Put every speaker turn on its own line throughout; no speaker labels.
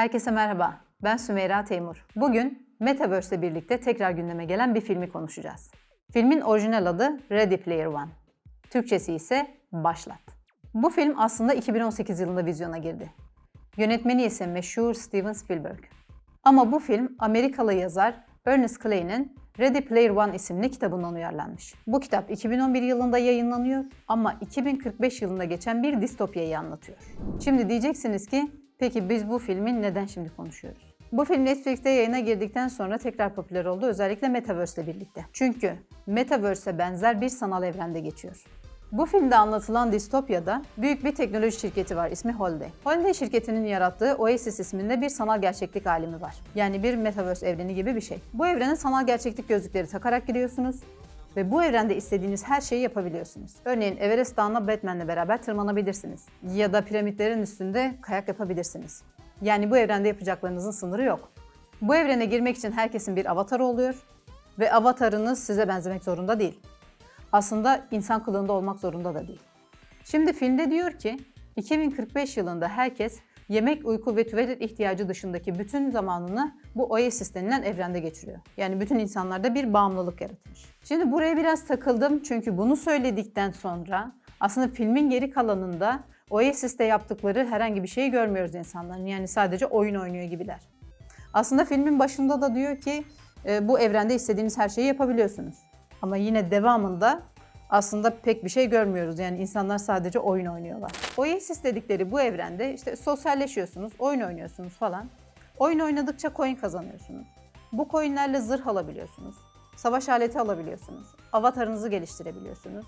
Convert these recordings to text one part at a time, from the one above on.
Herkese merhaba. Ben Sümeyra Teymur. Bugün Metaverse ile birlikte tekrar gündeme gelen bir filmi konuşacağız. Filmin orijinal adı Ready Player One. Türkçesi ise Başlat. Bu film aslında 2018 yılında vizyona girdi. Yönetmeni ise meşhur Steven Spielberg. Ama bu film Amerikalı yazar Ernest Clay'nin Ready Player One isimli kitabından uyarlanmış. Bu kitap 2011 yılında yayınlanıyor ama 2045 yılında geçen bir distopyayı anlatıyor. Şimdi diyeceksiniz ki peki biz bu filmi neden şimdi konuşuyoruz? Bu film Netflix'te yayına girdikten sonra tekrar popüler oldu özellikle Metaverse ile birlikte. Çünkü Metaverse'e benzer bir sanal evrende geçiyor. Bu filmde anlatılan distopyada büyük bir teknoloji şirketi var ismi Holiday. Holiday şirketinin yarattığı Oasis isminde bir sanal gerçeklik alemi var. Yani bir Metaverse evreni gibi bir şey. Bu evrene sanal gerçeklik gözlükleri takarak giriyorsunuz ve bu evrende istediğiniz her şeyi yapabiliyorsunuz. Örneğin Everest Dağı'na Batman'le beraber tırmanabilirsiniz. Ya da piramitlerin üstünde kayak yapabilirsiniz. Yani bu evrende yapacaklarınızın sınırı yok. Bu evrene girmek için herkesin bir avatarı oluyor ve avatarınız size benzemek zorunda değil aslında insan kılığında olmak zorunda da değil. Şimdi filmde diyor ki 2045 yılında herkes yemek, uyku ve tuvalet ihtiyacı dışındaki bütün zamanını bu Oasis denilen evrende geçiriyor. Yani bütün insanlarda bir bağımlılık yaratmış. Şimdi buraya biraz takıldım çünkü bunu söyledikten sonra aslında filmin geri kalanında Oasis'te yaptıkları herhangi bir şeyi görmüyoruz insanların. Yani sadece oyun oynuyor gibiler. Aslında filmin başında da diyor ki e, bu evrende istediğiniz her şeyi yapabiliyorsunuz. Ama yine devamında aslında pek bir şey görmüyoruz. Yani insanlar sadece oyun oynuyorlar. Oasis dedikleri bu evrende işte sosyalleşiyorsunuz, oyun oynuyorsunuz falan. Oyun oynadıkça coin kazanıyorsunuz. Bu coinlerle zırh alabiliyorsunuz. Savaş aleti alabiliyorsunuz. Avatarınızı geliştirebiliyorsunuz.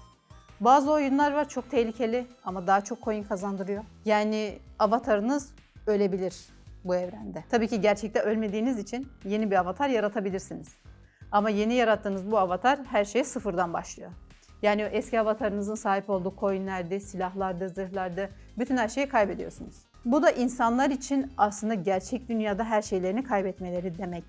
Bazı oyunlar var çok tehlikeli ama daha çok coin kazandırıyor. Yani avatarınız ölebilir bu evrende. Tabii ki gerçekte ölmediğiniz için yeni bir avatar yaratabilirsiniz. Ama yeni yarattığınız bu avatar her şeye sıfırdan başlıyor. Yani eski avatarınızın sahip olduğu coinlerde, silahlarda, zırhlarda bütün her şeyi kaybediyorsunuz. Bu da insanlar için aslında gerçek dünyada her şeylerini kaybetmeleri demek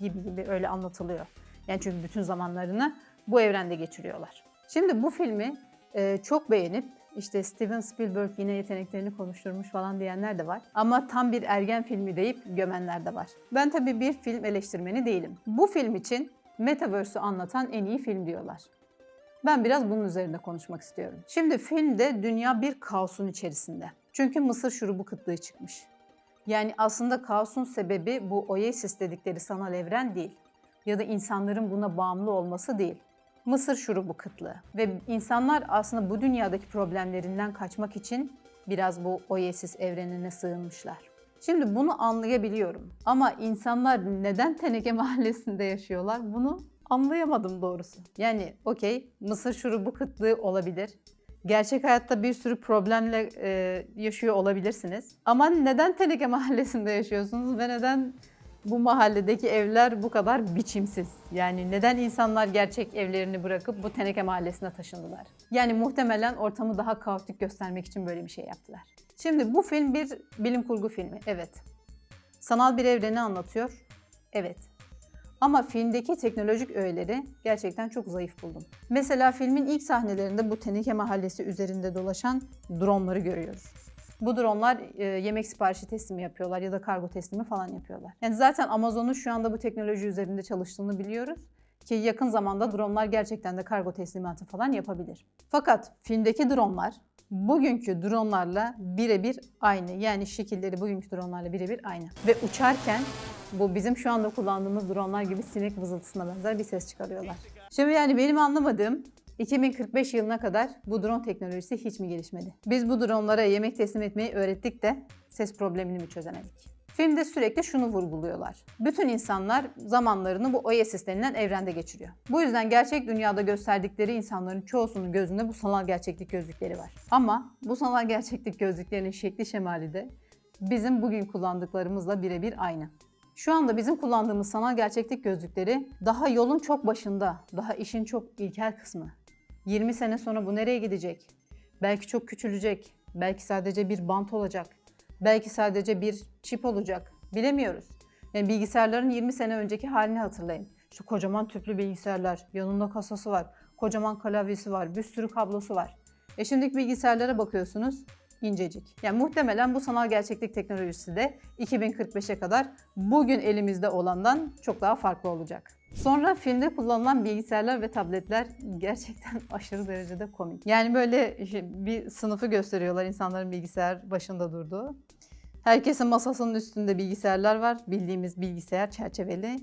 gibi gibi öyle anlatılıyor. Yani çünkü bütün zamanlarını bu evrende geçiriyorlar. Şimdi bu filmi e, çok beğenip işte Steven Spielberg yine yeteneklerini konuşturmuş falan diyenler de var. Ama tam bir ergen filmi deyip gömenler de var. Ben tabii bir film eleştirmeni değilim. Bu film için Metaverse'ü anlatan en iyi film diyorlar. Ben biraz bunun üzerinde konuşmak istiyorum. Şimdi filmde dünya bir kaosun içerisinde. Çünkü mısır şurubu kıtlığı çıkmış. Yani aslında kaosun sebebi bu Oasis dedikleri sanal evren değil. Ya da insanların buna bağımlı olması değil. Mısır şurubu kıtlığı. Ve insanlar aslında bu dünyadaki problemlerinden kaçmak için biraz bu Oasis evrenine sığınmışlar. Şimdi bunu anlayabiliyorum. Ama insanlar neden Teneke Mahallesi'nde yaşıyorlar bunu anlayamadım doğrusu. Yani okey mısır şurubu kıtlığı olabilir. Gerçek hayatta bir sürü problemle e, yaşıyor olabilirsiniz. Ama neden Teneke Mahallesi'nde yaşıyorsunuz ve neden bu mahalledeki evler bu kadar biçimsiz? Yani neden insanlar gerçek evlerini bırakıp bu Teneke Mahallesi'ne taşındılar? Yani muhtemelen ortamı daha kaotik göstermek için böyle bir şey yaptılar. Şimdi bu film bir bilim kurgu filmi, evet. Sanal bir evreni anlatıyor, evet. Ama filmdeki teknolojik öğeleri gerçekten çok zayıf buldum. Mesela filmin ilk sahnelerinde bu Teneke Mahallesi üzerinde dolaşan dronları görüyoruz. Bu dronlar e, yemek siparişi teslimi yapıyorlar ya da kargo teslimi falan yapıyorlar. Yani zaten Amazon'un şu anda bu teknoloji üzerinde çalıştığını biliyoruz ki yakın zamanda dronlar gerçekten de kargo teslimatı falan yapabilir. Fakat filmdeki dronlar bugünkü dronlarla birebir aynı. Yani şekilleri bugünkü dronlarla birebir aynı. Ve uçarken bu bizim şu anda kullandığımız dronlar gibi sinek vızıltısına benzer bir ses çıkarıyorlar. Şimdi yani benim anlamadığım 2045 yılına kadar bu drone teknolojisi hiç mi gelişmedi? Biz bu dronlara yemek teslim etmeyi öğrettik de ses problemini mi çözemedik? Filmde sürekli şunu vurguluyorlar. Bütün insanlar zamanlarını bu Oasis denilen evrende geçiriyor. Bu yüzden gerçek dünyada gösterdikleri insanların çoğusunun gözünde bu sanal gerçeklik gözlükleri var. Ama bu sanal gerçeklik gözlüklerinin şekli şemali de bizim bugün kullandıklarımızla birebir aynı. Şu anda bizim kullandığımız sanal gerçeklik gözlükleri daha yolun çok başında, daha işin çok ilkel kısmı. 20 sene sonra bu nereye gidecek? Belki çok küçülecek, belki sadece bir bant olacak, belki sadece bir çip olacak. Bilemiyoruz. Yani bilgisayarların 20 sene önceki halini hatırlayın. Şu kocaman tüplü bilgisayarlar, yanında kasası var, kocaman klavyesi var, bir sürü kablosu var. E şimdiki bilgisayarlara bakıyorsunuz, incecik. Yani muhtemelen bu sanal gerçeklik teknolojisi de 2045'e kadar bugün elimizde olandan çok daha farklı olacak. Sonra filmde kullanılan bilgisayarlar ve tabletler gerçekten aşırı derecede komik. Yani böyle bir sınıfı gösteriyorlar insanların bilgisayar başında durduğu. Herkesin masasının üstünde bilgisayarlar var. Bildiğimiz bilgisayar çerçeveli.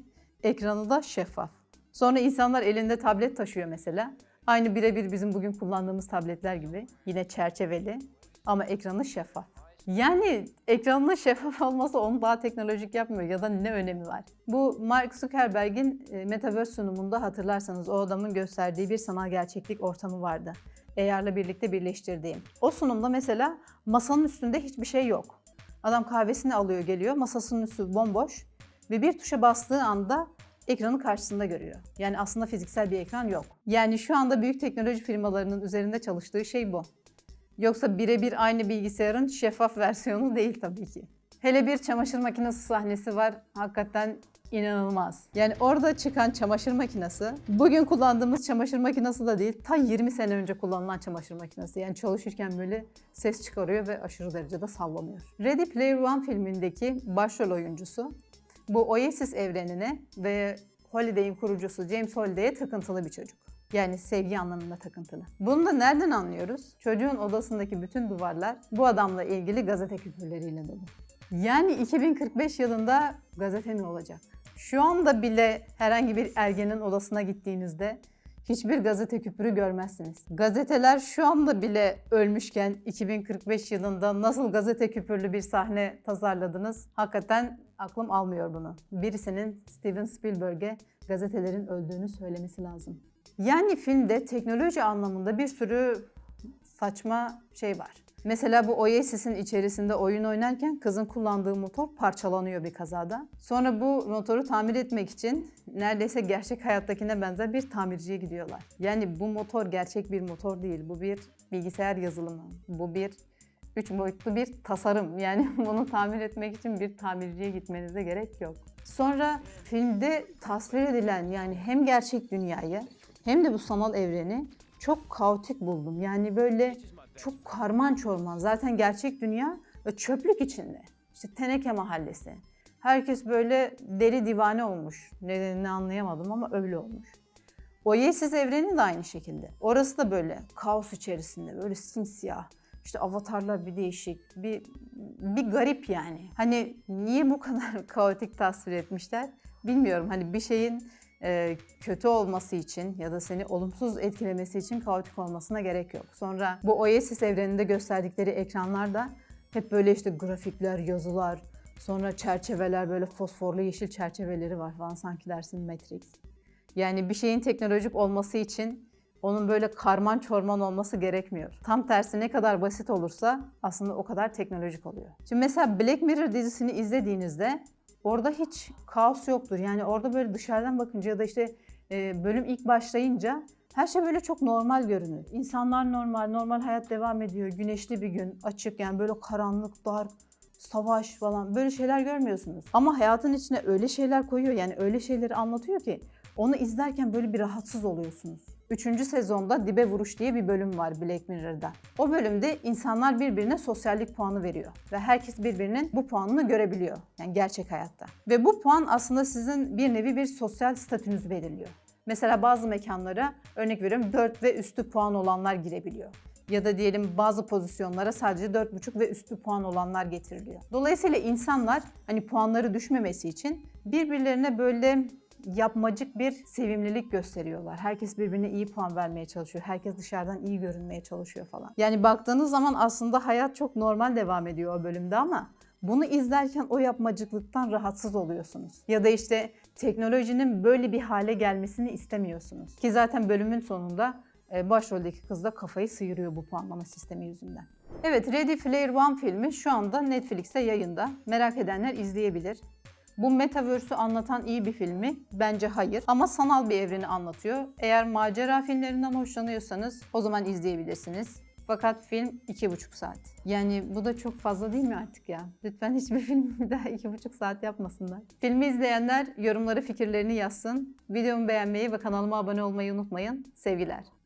Ekranı da şeffaf. Sonra insanlar elinde tablet taşıyor mesela. Aynı birebir bizim bugün kullandığımız tabletler gibi. Yine çerçeveli ama ekranı şeffaf. Yani ekranının şeffaf olması onu daha teknolojik yapmıyor ya da ne önemi var? Bu Mark Zuckerberg'in e, Metaverse sunumunda hatırlarsanız o adamın gösterdiği bir sanal gerçeklik ortamı vardı. AR'la birlikte birleştirdiğim. O sunumda mesela masanın üstünde hiçbir şey yok. Adam kahvesini alıyor geliyor, masasının üstü bomboş ve bir tuşa bastığı anda ekranı karşısında görüyor. Yani aslında fiziksel bir ekran yok. Yani şu anda büyük teknoloji firmalarının üzerinde çalıştığı şey bu. Yoksa birebir aynı bilgisayarın şeffaf versiyonu değil tabii ki. Hele bir çamaşır makinesi sahnesi var. Hakikaten inanılmaz. Yani orada çıkan çamaşır makinesi, bugün kullandığımız çamaşır makinesi de değil, ta 20 sene önce kullanılan çamaşır makinesi. Yani çalışırken böyle ses çıkarıyor ve aşırı derecede sallanıyor. Ready Player One filmindeki başrol oyuncusu bu Oasis evrenine ve Holiday'in kurucusu James Holiday'e takıntılı bir çocuk. Yani sevgi anlamında takıntılı. Bunu da nereden anlıyoruz? Çocuğun odasındaki bütün duvarlar bu adamla ilgili gazete küpürleriyle dolu. Yani 2045 yılında gazete mi olacak? Şu anda bile herhangi bir ergenin odasına gittiğinizde hiçbir gazete küpürü görmezsiniz. Gazeteler şu anda bile ölmüşken 2045 yılında nasıl gazete küpürlü bir sahne tasarladınız? Hakikaten aklım almıyor bunu. Birisinin Steven Spielberg'e gazetelerin öldüğünü söylemesi lazım. Yani filmde teknoloji anlamında bir sürü saçma şey var. Mesela bu Oasis'in içerisinde oyun oynarken kızın kullandığı motor parçalanıyor bir kazada. Sonra bu motoru tamir etmek için neredeyse gerçek hayattakine benzer bir tamirciye gidiyorlar. Yani bu motor gerçek bir motor değil. Bu bir bilgisayar yazılımı. Bu bir üç boyutlu bir tasarım. Yani bunu tamir etmek için bir tamirciye gitmenize gerek yok. Sonra filmde tasvir edilen yani hem gerçek dünyayı hem de bu sanal evreni çok kaotik buldum. Yani böyle çok karman çorman. Zaten gerçek dünya çöplük içinde. İşte teneke mahallesi. Herkes böyle deli divane olmuş. Nedenini anlayamadım ama öyle olmuş. Oasis evreni de aynı şekilde. Orası da böyle kaos içerisinde, böyle simsiyah. İşte avatarlar bir değişik, bir, bir garip yani. Hani niye bu kadar kaotik tasvir etmişler bilmiyorum. Hani bir şeyin kötü olması için ya da seni olumsuz etkilemesi için kaotik olmasına gerek yok. Sonra bu Oasis evreninde gösterdikleri ekranlarda hep böyle işte grafikler, yazılar, sonra çerçeveler böyle fosforlu yeşil çerçeveleri var falan sanki dersin Matrix. Yani bir şeyin teknolojik olması için onun böyle karman çorman olması gerekmiyor. Tam tersi ne kadar basit olursa aslında o kadar teknolojik oluyor. Şimdi mesela Black Mirror dizisini izlediğinizde orada hiç kaos yoktur. Yani orada böyle dışarıdan bakınca ya da işte e, bölüm ilk başlayınca her şey böyle çok normal görünür. İnsanlar normal, normal hayat devam ediyor. Güneşli bir gün, açık yani böyle karanlık, dar, savaş falan böyle şeyler görmüyorsunuz. Ama hayatın içine öyle şeyler koyuyor yani öyle şeyleri anlatıyor ki onu izlerken böyle bir rahatsız oluyorsunuz. Üçüncü sezonda Dibe Vuruş diye bir bölüm var Black Mirror'da. O bölümde insanlar birbirine sosyallik puanı veriyor. Ve herkes birbirinin bu puanını görebiliyor. Yani gerçek hayatta. Ve bu puan aslında sizin bir nevi bir sosyal statünüzü belirliyor. Mesela bazı mekanlara örnek veriyorum 4 ve üstü puan olanlar girebiliyor. Ya da diyelim bazı pozisyonlara sadece 4,5 ve üstü puan olanlar getiriliyor. Dolayısıyla insanlar hani puanları düşmemesi için birbirlerine böyle yapmacık bir sevimlilik gösteriyorlar. Herkes birbirine iyi puan vermeye çalışıyor. Herkes dışarıdan iyi görünmeye çalışıyor falan. Yani baktığınız zaman aslında hayat çok normal devam ediyor o bölümde ama bunu izlerken o yapmacıklıktan rahatsız oluyorsunuz. Ya da işte teknolojinin böyle bir hale gelmesini istemiyorsunuz. Ki zaten bölümün sonunda e, başroldeki kız da kafayı sıyırıyor bu puanlama sistemi yüzünden. Evet, Ready Player One filmi şu anda Netflix'te yayında. Merak edenler izleyebilir. Bu Metaverse'ü anlatan iyi bir film mi? Bence hayır. Ama sanal bir evreni anlatıyor. Eğer macera filmlerinden hoşlanıyorsanız o zaman izleyebilirsiniz. Fakat film iki buçuk saat. Yani bu da çok fazla değil mi artık ya? Lütfen hiçbir film daha iki buçuk saat yapmasınlar. Filmi izleyenler yorumlara fikirlerini yazsın. Videomu beğenmeyi ve kanalıma abone olmayı unutmayın. Sevgiler.